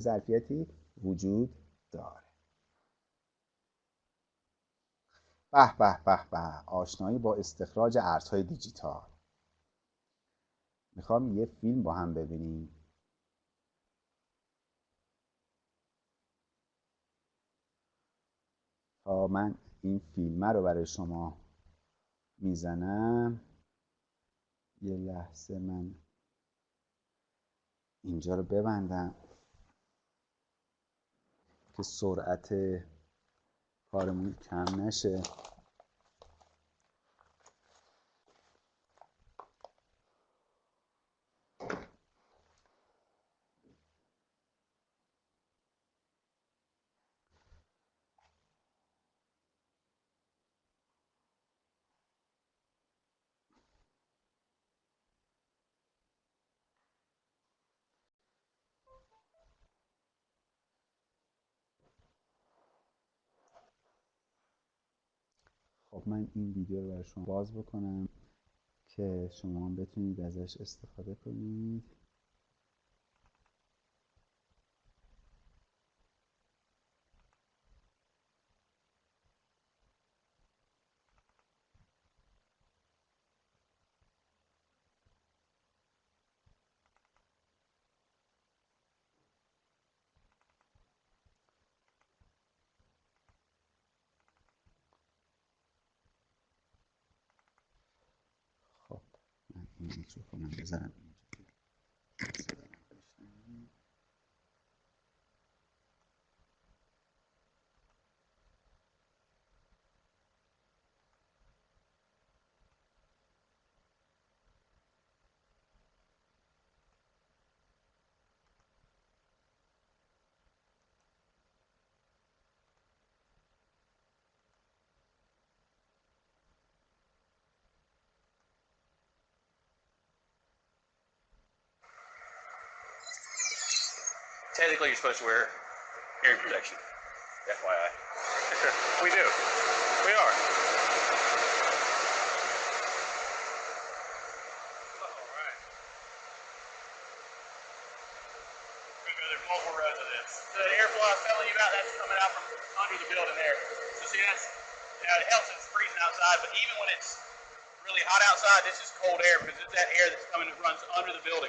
ظرفیتی وجود داره. به به به به آشنایی با استخراج ارزهای دیجیتال. می‌خوام یه فیلم با هم ببینیم. تا من این فیلمه رو برای شما می‌زنم یه لحظه من اینجا رو ببندم. که سرعت کارمون کم نشه. خب من این ویدیو رو برای شما باز بکنم که شما هم بتونید ازش استفاده کنید. tunaweza kuongezana. Technically, you're supposed to wear hearing protection. FYI. we do. We are. There's multiple rows of this. The airflow I was telling you about, that's coming out from under the building there. So see, that's, now it helps it's freezing outside, but even when it's really hot outside, this is cold air because it's that air that's coming that runs under the building.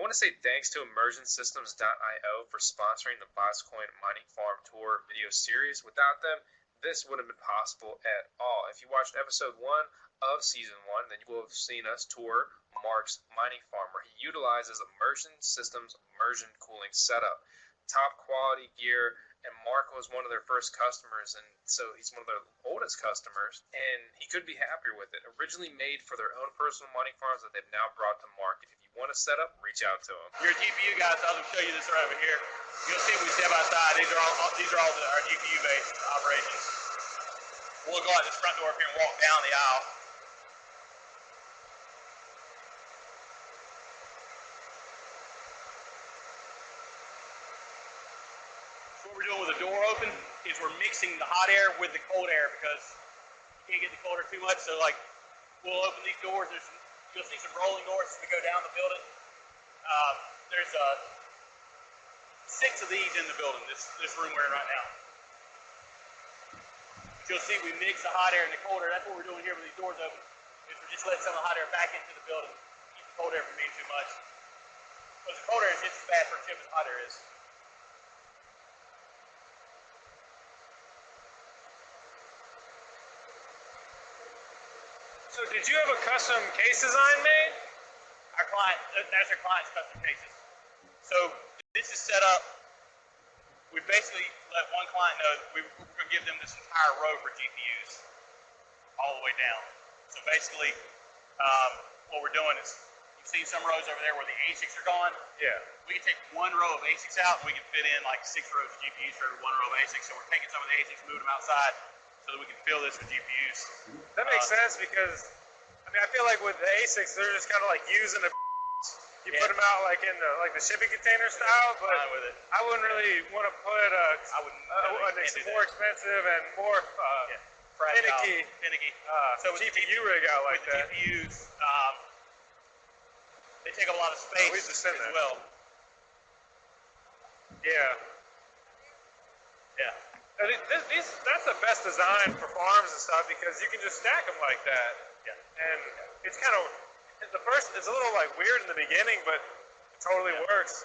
I want to say thanks to ImmersionSystems.io for sponsoring the VoskCoin Mining Farm Tour video series. Without them, this wouldn't have been possible at all. If you watched episode one of season one, then you will have seen us tour Mark's mining farm, where he utilizes Immersion Systems immersion cooling setup. Top quality gear, and Mark was one of their first customers, and so he's one of their oldest customers, and he could be happier with it. Originally made for their own personal mining farms that they've now brought to market. If want to set up, reach out to them. Your GPU guys, I'll show you this right over here. You'll see we step outside. These are all these are all the, our GPU based operations. We'll go out this front door here and walk down the aisle. What we're doing with the door open is we're mixing the hot air with the cold air because you can't get the cold air too much. So like we'll open these doors. There's you'll see some rolling doors we go down the building. Um, there's uh, six of these in the building. This this room we're in right now. But You'll see we mix the hot air and the cold air. That's what we're doing here with these doors open. Is we're just letting some of the hot air back into the building. Keep the cold air from being too much. Because the cold air is just as bad for a chip as hot air is. Did you have a custom case design made? Our client, that's our client's custom cases. So this is set up. We basically let one client know we, we're going to give them this entire row for GPUs, all the way down. So basically, um, what we're doing is you've seen some rows over there where the ASICs are gone. Yeah. We can take one row of ASICs out and we can fit in like six rows of GPUs for every one row of ASICs. So we're taking some of the ASICs, moving them outside so that we can fill this with GPUs. That makes Uh, sense because I mean I feel like with the ASICs they're just kind of like using a you Yeah. put them out like in the like the shipping container style, but with it. I wouldn't really want to put a, I wouldn't. a, an ex- more expensive and more uh, Yeah. Fragile, finicky. finicky. uh, So with the GPU rig out like with the that. GPUs, um, they take up a lot of space we as that. well. Yeah. Yeah. This, these, that's the best design for farms and stuff because you can just stack them like that. Yeah. And it's kind of the first. It's a little like weird in the beginning, but it totally Yeah. works.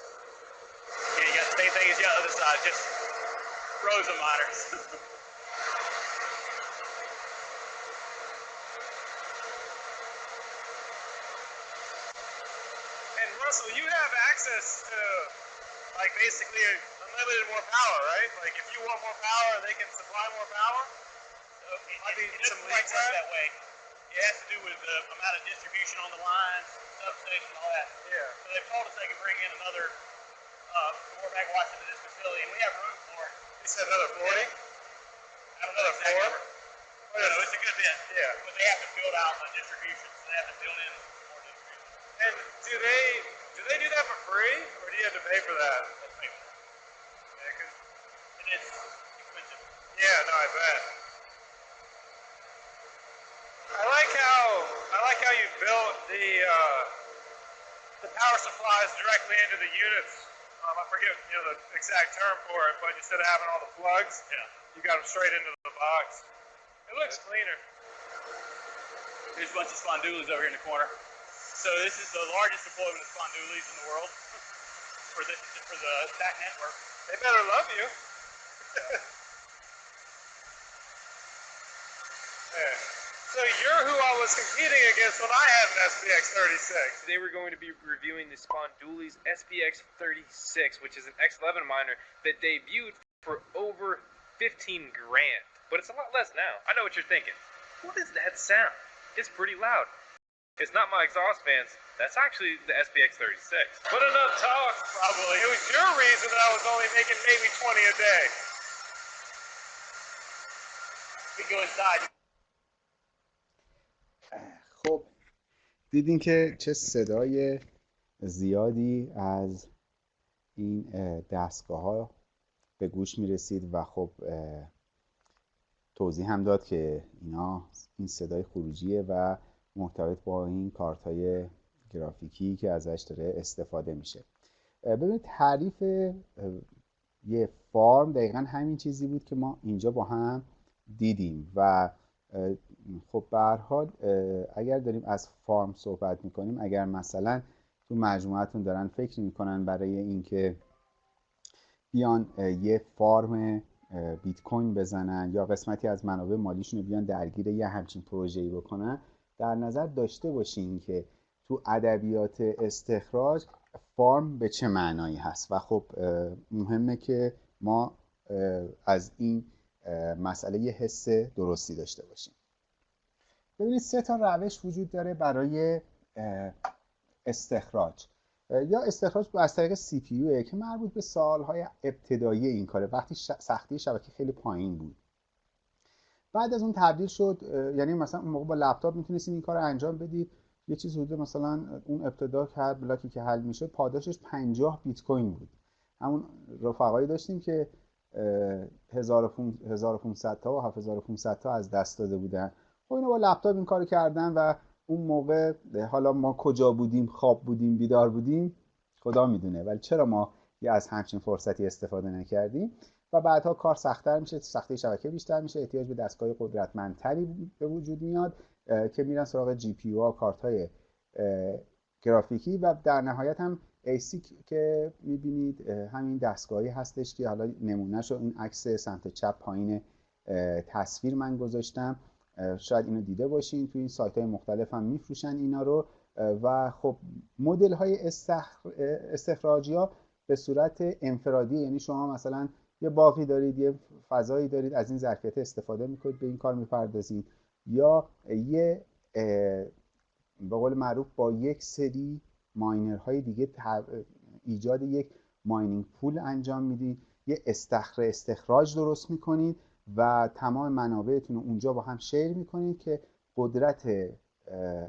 Yeah, you got the same thing as the other side, just rows of miners. And Russell, you have access to like basically unlimited more power, right? Like if you want more power, they can supply more power. So it, Might be it, it some doesn't quite work that way. It has to do with the amount of distribution on the lines, substation, all that. Yeah. So they've told us they can bring in another uh, four megawatts into this facility, and we have room for it. You said another 40? I don't know Another exact four? number. No, no, it's a good bit. Yeah. But they have to build out the distribution, so they have to build in more distribution. And do they do they do that for free, or do you have to pay for that? That's. Yeah, 'cause- It is expensive. yeah, no, I bet. I like how I like how you built the uh, the power supplies directly into the units. Um, I forget you know the exact term for it, but instead of having all the plugs, Yeah. you got them straight into the box. It looks cleaner. There's a bunch of Spondoolies over here in the corner. So this is the largest deployment of Spondoolies in the world for the for the stack network. They better love you. yeah. So you're who I was competing against when I had an SPX 36. Today we're going to be reviewing the Spondoolies SPX 36, which is an X11 miner that debuted for over 15 grand. But it's a lot less now. I know what you're thinking. What is that sound? It's pretty loud. It's not my exhaust fans. That's actually the SPX 36. But enough talk. Probably. It was your reason that I was only making maybe 20 a day. We go inside. دیدین که چه صدای زیادی از این دستگاه ها به گوش می رسید و خب توضیح هم داد که اینا این صدای خروجیه و مرتبط با این کارت های گرافیکی که ازش داره استفاده میشه. ببینید تعریف یه فارم دقیقا همین چیزی بود که ما اینجا با هم دیدیم و خب به هر حال اگر داریم از فارم صحبت می‌کنیم اگر مثلا تو مجموعتون دارن فکر می‌کنن برای اینکه بیان یه فارم بیت کوین بزنن یا قسمتی از منابع مالیشون رو بیان درگیر یه همچین پروژه‌ای بکنن در نظر داشته باشین که تو ادبیات استخراج فارم به چه معنایی هست. و خب مهمه که ما از این مسئله یه حس درستی داشته باشیم. ببینید سه تا روش وجود داره برای استخراج. یا استخراج از طریق سی پی که مربوط به سالهای ابتدایی این کاره. وقتی سختی شبکه خیلی پایین بود. بعد از اون تبدیل شد یعنی مثلا اون موقع با لپتاپ می‌تونستید این کار انجام بدید یه چیز حدود مثلا اون ابتدا هر بلاکی که حل می‌شد پاداشش 50 بیت کوین بود. همون رفقایی داشتیم که 1500 تا و 7500 تا از دست داده بودن. خب اینا با لپتاپ این کارو کردن و اون موقع حالا ما کجا بودیم خواب بودیم بیدار بودیم خدا می‌دونه. ولی چرا ما یه از همچین فرصتی استفاده نکردیم؟ و بعدها کار سختتر میشه سختی شبکه بیشتر میشه احتیاج به دستگاه قدرتمندتری به وجود میاد که میرن سراغ جی پی ها کارت های گرافیکی و در نهایت هم ایسیک که می‌بینید همین دستگاهی هستش که حالا نمونهش رو این عکس سمت چپ پایین تصویر من گذاشتم. شاید اینو دیده باشین تو این سایت های مختلف هم میفروشن اینا رو. و خب مدل های استخ... استخراجی ها به صورت انفرادی یعنی شما مثلا یه باقی دارید یه فضایی دارید از این ظرفیت استفاده می‌کنید به این کار می‌پردازید یا یه به قول معروف با یک سری ماینرهای دیگه ایجاد یک ماینینگ پول انجام می‌دید یه استخر استخراج درست می‌کنید و تمام منابعتون رو اونجا با هم شیر می‌کنید که قدرت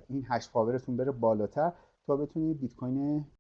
این هش پاورتون بره بالاتر تا بتونید بیت کوین